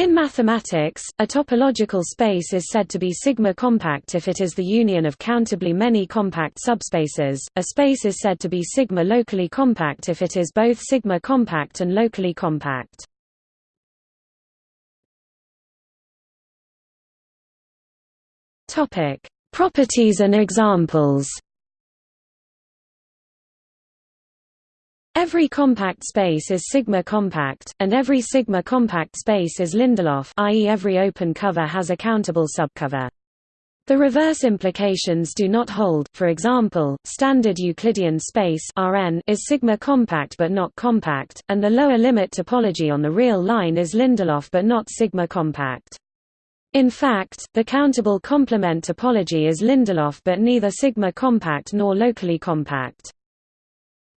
In mathematics, a topological space is said to be sigma-compact if it is the union of countably many compact subspaces. A space is said to be sigma-locally compact if it is both sigma-compact and locally compact. Topic: Properties and examples. Every compact space is sigma-compact, and every sigma-compact space is Lindelof i.e. every open cover has a countable subcover. The reverse implications do not hold, for example, standard Euclidean space Rn is sigma-compact but not compact, and the lower limit topology on the real line is Lindelof but not sigma-compact. In fact, the countable complement topology is Lindelof but neither sigma-compact nor locally compact.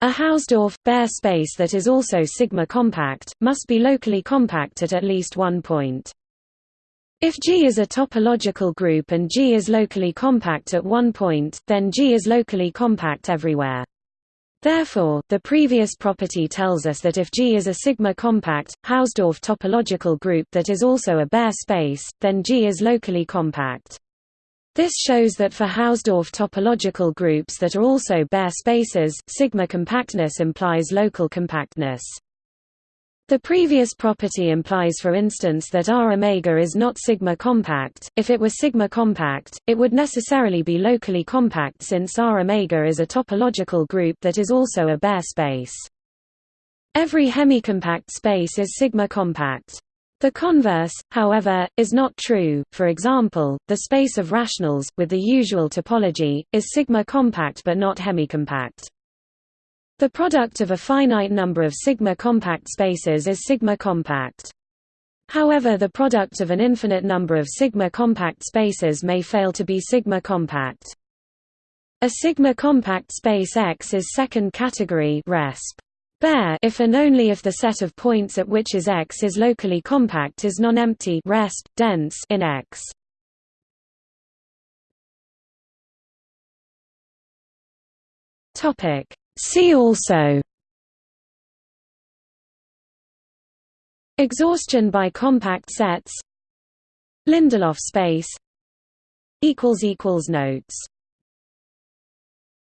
A Hausdorff, Baire space that is also sigma-compact, must be locally compact at at least one point. If G is a topological group and G is locally compact at one point, then G is locally compact everywhere. Therefore, the previous property tells us that if G is a sigma-compact, Hausdorff topological group that is also a Baire space, then G is locally compact. This shows that for Hausdorff topological groups that are also Baire spaces, sigma compactness implies local compactness. The previous property implies for instance that R omega is not sigma compact. If it were sigma compact, it would necessarily be locally compact since R omega is a topological group that is also a Baire space. Every hemicompact space is sigma compact. The converse, however, is not true. For example, the space of rationals, with the usual topology, is sigma-compact but not hemicompact. The product of a finite number of sigma-compact spaces is sigma-compact. However the product of an infinite number of sigma-compact spaces may fail to be sigma-compact. A sigma-compact space X is second category resp. Baire if and only if the set of points at which is X is locally compact is non-empty resp. dense in X. Topic See also Exhaustion by compact sets Lindelof space equals equals Notes